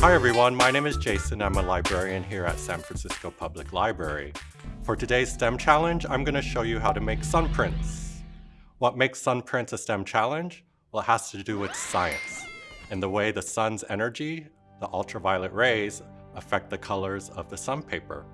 Hi everyone, my name is Jason. I'm a librarian here at San Francisco Public Library. For today's STEM challenge, I'm going to show you how to make sun prints. What makes sun prints a STEM challenge? Well, it has to do with science and the way the sun's energy, the ultraviolet rays, affect the colors of the sun paper.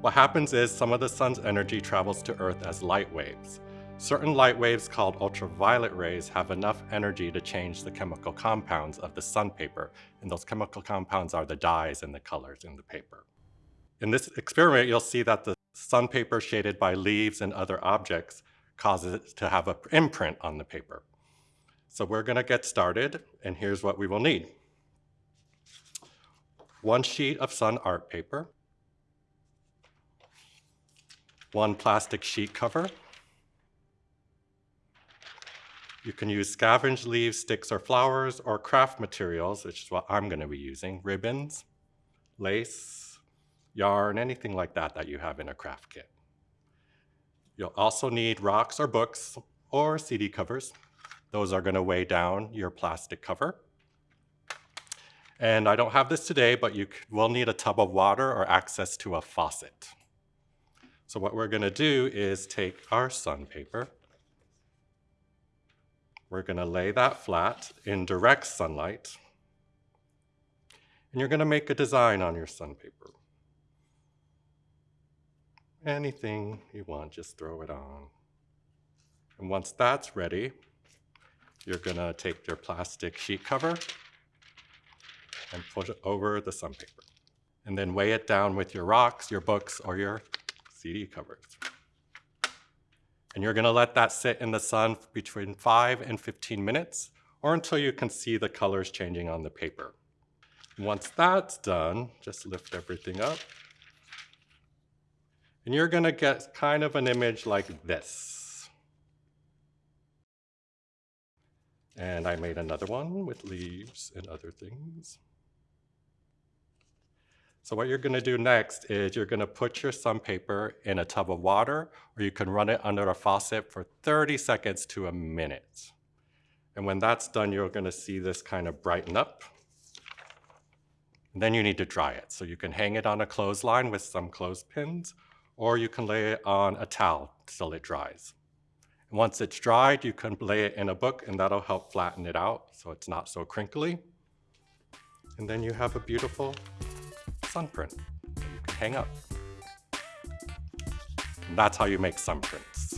What happens is some of the sun's energy travels to Earth as light waves. Certain light waves called ultraviolet rays have enough energy to change the chemical compounds of the sun paper, and those chemical compounds are the dyes and the colors in the paper. In this experiment, you'll see that the sun paper shaded by leaves and other objects causes it to have an imprint on the paper. So we're gonna get started, and here's what we will need. One sheet of sun art paper, one plastic sheet cover, you can use scavenged leaves, sticks, or flowers, or craft materials, which is what I'm going to be using, ribbons, lace, yarn, anything like that that you have in a craft kit. You'll also need rocks or books or CD covers. Those are going to weigh down your plastic cover. And I don't have this today, but you will need a tub of water or access to a faucet. So what we're going to do is take our sun paper, we're going to lay that flat in direct sunlight. And you're going to make a design on your sun paper. Anything you want, just throw it on. And once that's ready, you're going to take your plastic sheet cover and put it over the sun paper. And then weigh it down with your rocks, your books, or your CD covers. And you're gonna let that sit in the sun between five and 15 minutes or until you can see the colors changing on the paper. Once that's done, just lift everything up. And you're gonna get kind of an image like this. And I made another one with leaves and other things. So what you're gonna do next is you're gonna put your sun paper in a tub of water, or you can run it under a faucet for 30 seconds to a minute. And when that's done, you're gonna see this kind of brighten up. And then you need to dry it. So you can hang it on a clothesline with some clothespins, or you can lay it on a towel till it dries. And once it's dried, you can lay it in a book and that'll help flatten it out so it's not so crinkly. And then you have a beautiful sun print you can hang up. That's how you make sun prints.